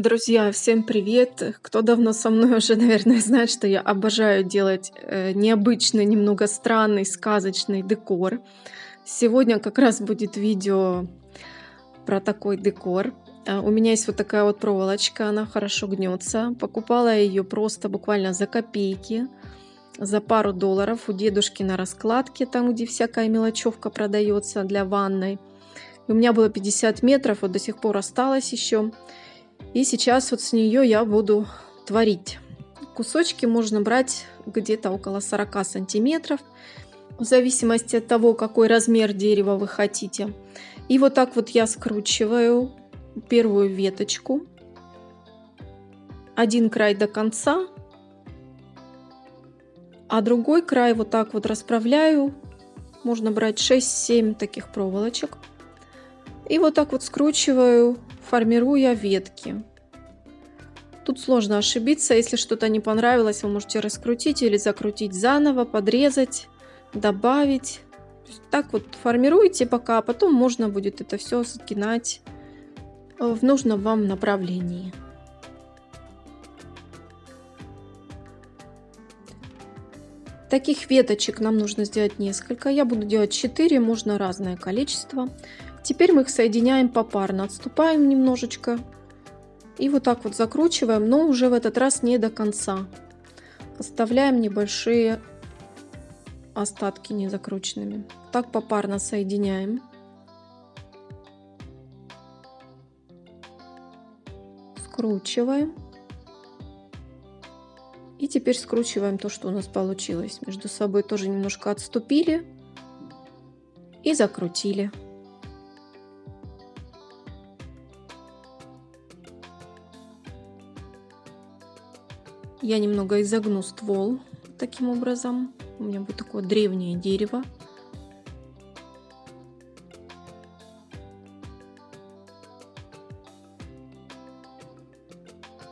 Друзья, всем привет! Кто давно со мной уже, наверное, знает, что я обожаю делать э, необычный, немного странный, сказочный декор. Сегодня как раз будет видео про такой декор. А, у меня есть вот такая вот проволочка, она хорошо гнется. Покупала ее просто буквально за копейки, за пару долларов у дедушки на раскладке, там где всякая мелочевка продается для ванной. У меня было 50 метров, вот до сих пор осталось еще. И сейчас вот с нее я буду творить. Кусочки можно брать где-то около 40 сантиметров, в зависимости от того, какой размер дерева вы хотите. И вот так вот я скручиваю первую веточку. Один край до конца, а другой край вот так вот расправляю. Можно брать 6-7 таких проволочек. И вот так вот скручиваю, формируя ветки. Тут сложно ошибиться, если что-то не понравилось, вы можете раскрутить или закрутить заново, подрезать, добавить. так вот формируйте пока, а потом можно будет это все сгинать в нужном вам направлении. Таких веточек нам нужно сделать несколько. Я буду делать 4, можно разное количество. Теперь мы их соединяем попарно. Отступаем немножечко. И вот так вот закручиваем, но уже в этот раз не до конца. Оставляем небольшие остатки незакрученными. Так попарно соединяем. Скручиваем. И теперь скручиваем то, что у нас получилось. Между собой тоже немножко отступили и закрутили. Я немного изогну ствол таким образом. У меня будет такое древнее дерево.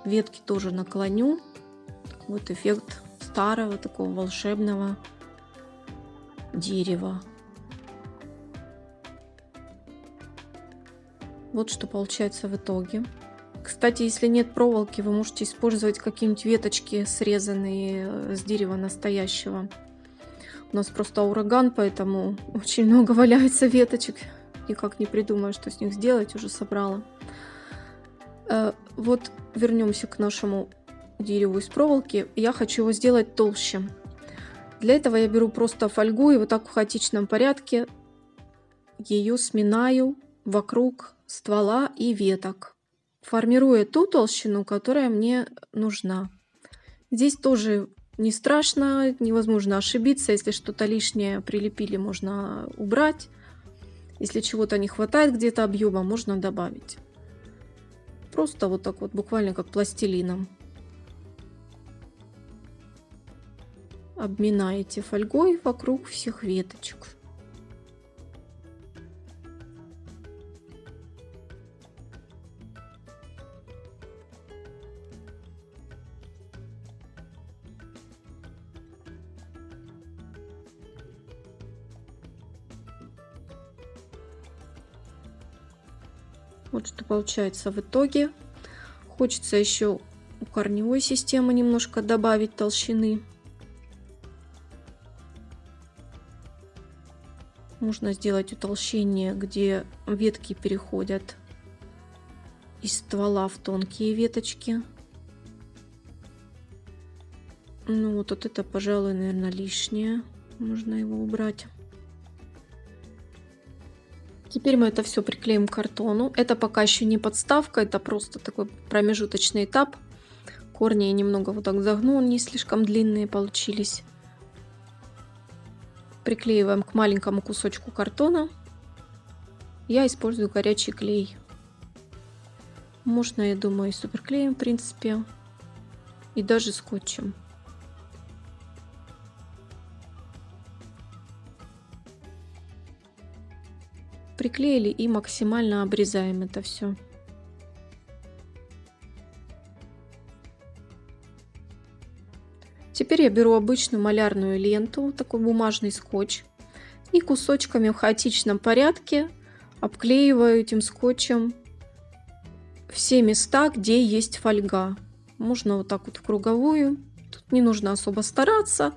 Ветки тоже наклоню. Вот эффект старого такого волшебного дерева. Вот что получается в итоге. Кстати, если нет проволоки, вы можете использовать какие-нибудь веточки, срезанные э, с дерева настоящего. У нас просто ураган, поэтому очень много валяется веточек. Никак не придумаю, что с них сделать, уже собрала. Э, вот вернемся к нашему дереву из проволоки. Я хочу его сделать толще. Для этого я беру просто фольгу и вот так в хаотичном порядке ее сминаю вокруг ствола и веток формируя ту толщину, которая мне нужна. Здесь тоже не страшно, невозможно ошибиться. Если что-то лишнее прилепили, можно убрать. Если чего-то не хватает где-то объема, можно добавить. Просто вот так вот, буквально как пластилином. Обминаете фольгой вокруг всех веточек. Вот что получается в итоге. Хочется еще у корневой системы немножко добавить толщины. Можно сделать утолщение, где ветки переходят из ствола в тонкие веточки. Ну вот, вот это, пожалуй, наверное, лишнее. Можно его убрать. Теперь мы это все приклеим к картону. Это пока еще не подставка, это просто такой промежуточный этап. Корни я немного вот так загнул, не слишком длинные получились. Приклеиваем к маленькому кусочку картона. Я использую горячий клей. Можно, я думаю, и суперклеем, в принципе, и даже скотчем. Приклеили и максимально обрезаем это все. Теперь я беру обычную малярную ленту, такой бумажный скотч, и кусочками в хаотичном порядке обклеиваю этим скотчем все места, где есть фольга. Можно вот так вот в круговую. Тут не нужно особо стараться.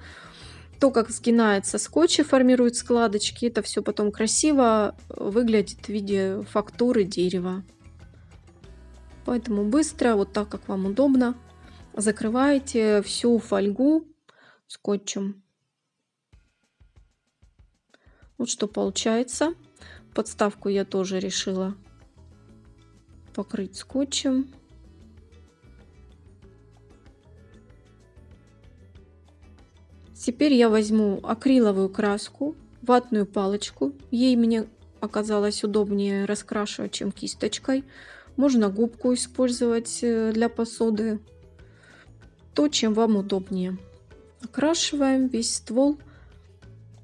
То, как сгинается скотч и формирует складочки, это все потом красиво выглядит в виде фактуры дерева. Поэтому быстро, вот так, как вам удобно, закрываете всю фольгу скотчем. Вот что получается. Подставку я тоже решила покрыть скотчем. Теперь я возьму акриловую краску, ватную палочку. Ей мне оказалось удобнее раскрашивать, чем кисточкой. Можно губку использовать э, для посуды. То, чем вам удобнее. Окрашиваем весь ствол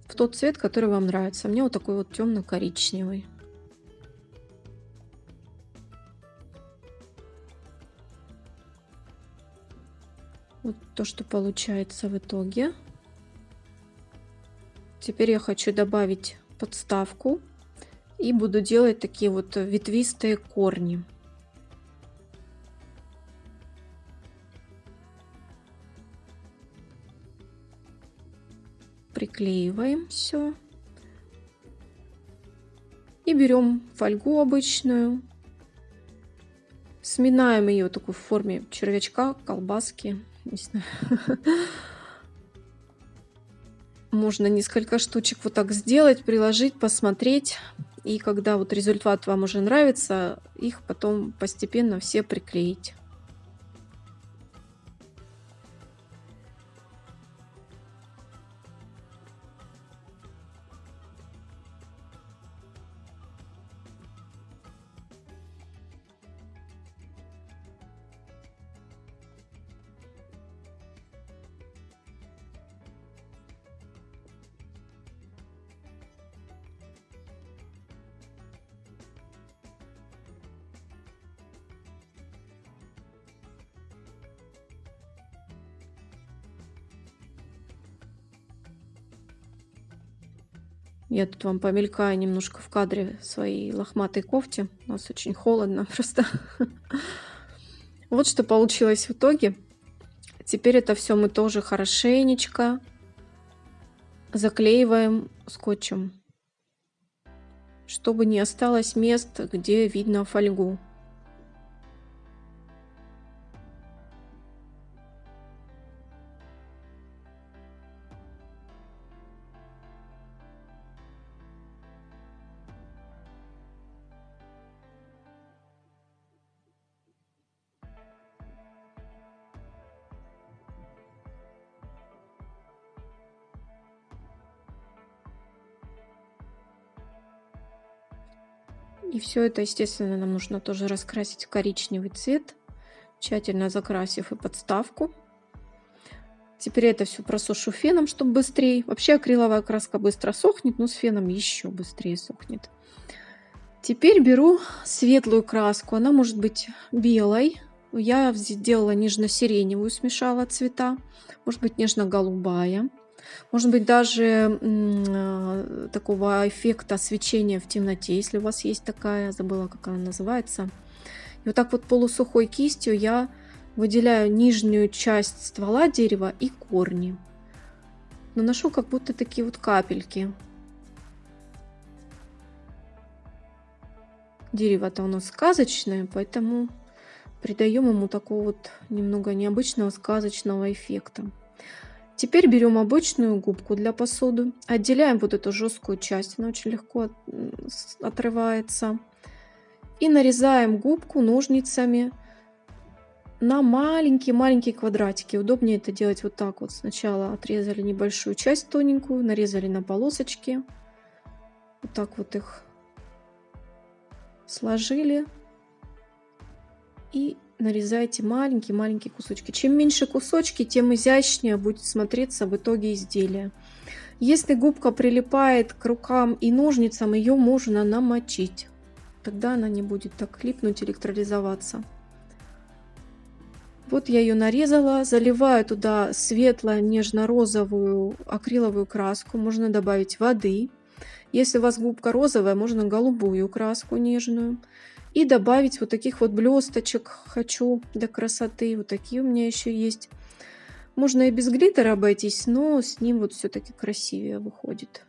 в тот цвет, который вам нравится. Мне вот такой вот темно-коричневый. Вот то, что получается в итоге. Теперь я хочу добавить подставку и буду делать такие вот ветвистые корни. Приклеиваем все. И берем фольгу обычную. Сминаем ее такой в форме червячка, колбаски. Не знаю. Можно несколько штучек вот так сделать, приложить, посмотреть. И когда вот результат вам уже нравится, их потом постепенно все приклеить. Я тут вам помелькаю немножко в кадре своей лохматой кофте. У нас очень холодно просто. Вот что получилось в итоге. Теперь это все мы тоже хорошенечко заклеиваем скотчем, чтобы не осталось мест, где видно фольгу. И все это, естественно, нам нужно тоже раскрасить в коричневый цвет, тщательно закрасив и подставку. Теперь это все просушу феном, чтобы быстрее. Вообще акриловая краска быстро сохнет, но с феном еще быстрее сохнет. Теперь беру светлую краску. Она может быть белой. Я сделала нежно-сиреневую, смешала цвета. Может быть нежно-голубая. Может быть, даже э, такого эффекта свечения в темноте, если у вас есть такая, забыла, как она называется. И вот так вот полусухой кистью я выделяю нижнюю часть ствола дерева и корни. Наношу как будто такие вот капельки. Дерево-то у нас сказочное, поэтому придаем ему такого вот немного необычного сказочного эффекта. Теперь берем обычную губку для посуды, отделяем вот эту жесткую часть, она очень легко отрывается. И нарезаем губку ножницами на маленькие-маленькие квадратики. Удобнее это делать вот так вот. Сначала отрезали небольшую часть тоненькую, нарезали на полосочки. Вот так вот их сложили. И нарезайте маленькие-маленькие кусочки. Чем меньше кусочки, тем изящнее будет смотреться в итоге изделие. Если губка прилипает к рукам и ножницам, ее можно намочить. Тогда она не будет так липнуть, электролизоваться. Вот я ее нарезала, заливаю туда светло нежно-розовую акриловую краску, можно добавить воды. Если у вас губка розовая, можно голубую краску нежную. И добавить вот таких вот блесточек хочу для красоты. Вот такие у меня еще есть. Можно и без глиттера обойтись, но с ним вот все-таки красивее выходит.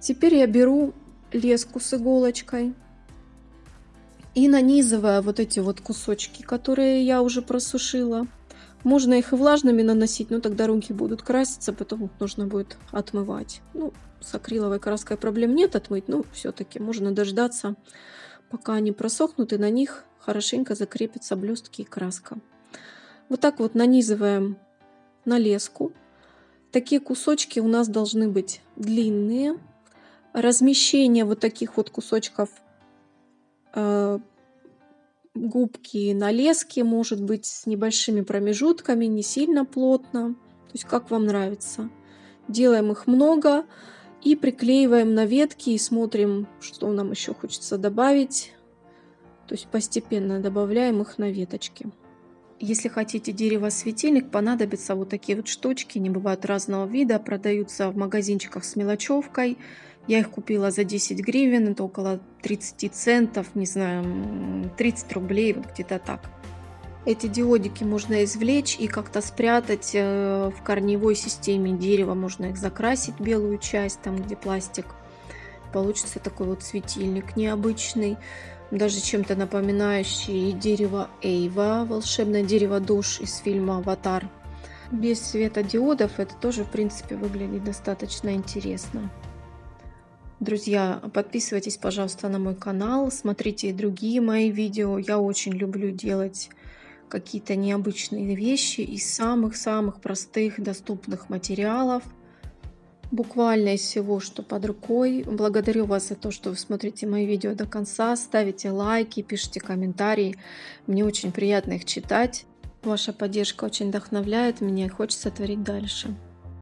Теперь я беру леску с иголочкой и нанизывая вот эти вот кусочки, которые я уже просушила. Можно их и влажными наносить, но тогда руки будут краситься, потом их нужно будет отмывать. Ну, с акриловой краской проблем нет отмыть, но все-таки можно дождаться, пока они просохнут, и на них хорошенько закрепятся блестки и краска. Вот так вот нанизываем на леску. Такие кусочки у нас должны быть длинные. Размещение вот таких вот кусочков э, губки на леске может быть с небольшими промежутками, не сильно плотно. То есть как вам нравится. Делаем их много и приклеиваем на ветки и смотрим, что нам еще хочется добавить. То есть постепенно добавляем их на веточки. Если хотите дерево-светильник, понадобятся вот такие вот штучки. Они бывают разного вида, продаются в магазинчиках с мелочевкой. Я их купила за 10 гривен, это около 30 центов, не знаю, 30 рублей, вот где-то так. Эти диодики можно извлечь и как-то спрятать э, в корневой системе дерева. Можно их закрасить, белую часть, там где пластик. Получится такой вот светильник необычный даже чем-то напоминающий дерево Эйва, волшебное дерево душ из фильма «Аватар». Без светодиодов это тоже, в принципе, выглядит достаточно интересно. Друзья, подписывайтесь, пожалуйста, на мой канал, смотрите другие мои видео. Я очень люблю делать какие-то необычные вещи из самых-самых простых доступных материалов – буквально из всего, что под рукой. Благодарю вас за то, что вы смотрите мои видео до конца, ставите лайки, пишите комментарии. Мне очень приятно их читать. Ваша поддержка очень вдохновляет меня и хочется творить дальше.